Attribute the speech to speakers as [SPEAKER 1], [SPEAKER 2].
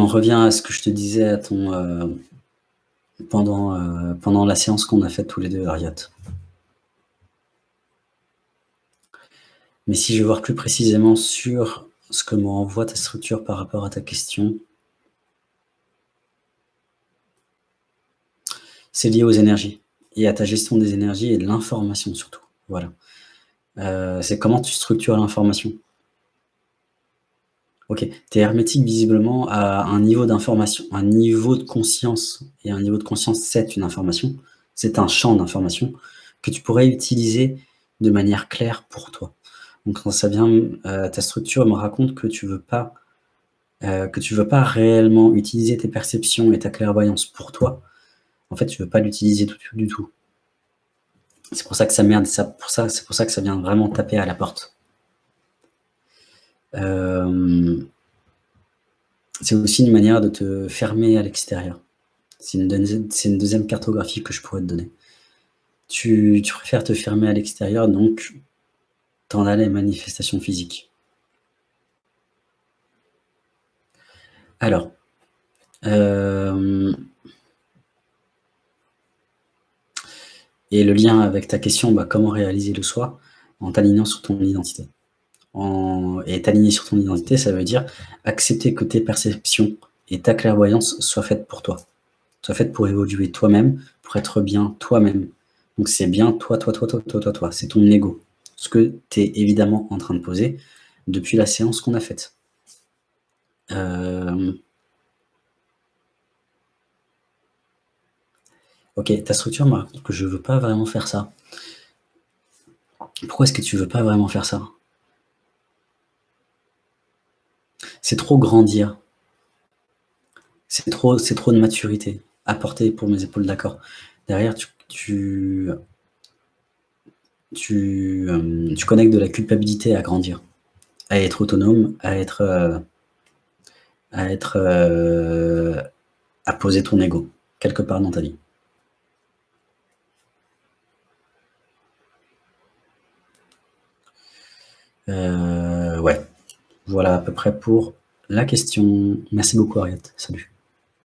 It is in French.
[SPEAKER 1] revient à ce que je te disais à ton, euh, pendant, euh, pendant la séance qu'on a faite tous les deux, Ariat. Mais si je veux voir plus précisément sur ce que m'envoie ta structure par rapport à ta question, c'est lié aux énergies et à ta gestion des énergies et de l'information surtout. Voilà. Euh, c'est comment tu structures l'information. Ok, tu es hermétique visiblement à un niveau d'information, un niveau de conscience. Et un niveau de conscience, c'est une information. C'est un champ d'information que tu pourrais utiliser de manière claire pour toi. Donc quand ça vient, euh, ta structure me raconte que tu veux euh, veux pas réellement utiliser tes perceptions et ta clairvoyance pour toi. En fait, tu veux pas l'utiliser du, du tout. C'est pour ça que ça merde, c'est pour ça que ça vient vraiment taper à la porte. Euh, c'est aussi une manière de te fermer à l'extérieur. C'est une, deuxième cartographie que je pourrais te donner. Tu, tu préfères te fermer à l'extérieur, donc t'en as les manifestations physiques. Alors, euh, et le lien avec ta question, bah, comment réaliser le soi en t'alignant sur ton identité? Et t'aligner sur ton identité, ça veut dire accepter que tes perceptions et ta clairvoyance soient faites pour toi. Soient faites pour évoluer toi-même, pour être bien toi-même. Donc c'est bien toi, toi, toi, toi, toi, toi, toi. C'est ton ego ce que tu es évidemment en train de poser depuis la séance qu'on a faite. Euh, ok, ta structure me raconte que je ne veux pas vraiment faire ça. Pourquoi est-ce que tu ne veux pas vraiment faire ça? C'est trop grandir. C'est trop, trop de maturité. Apporter pour mes épaules, d'accord. Derrière, tu euh, tu, connectes de la culpabilité à grandir, à être autonome, à être, euh, à être, euh, à poser ton ego quelque part dans ta vie. ouais, voilà à peu près pour la question. Merci beaucoup Ariette, salut.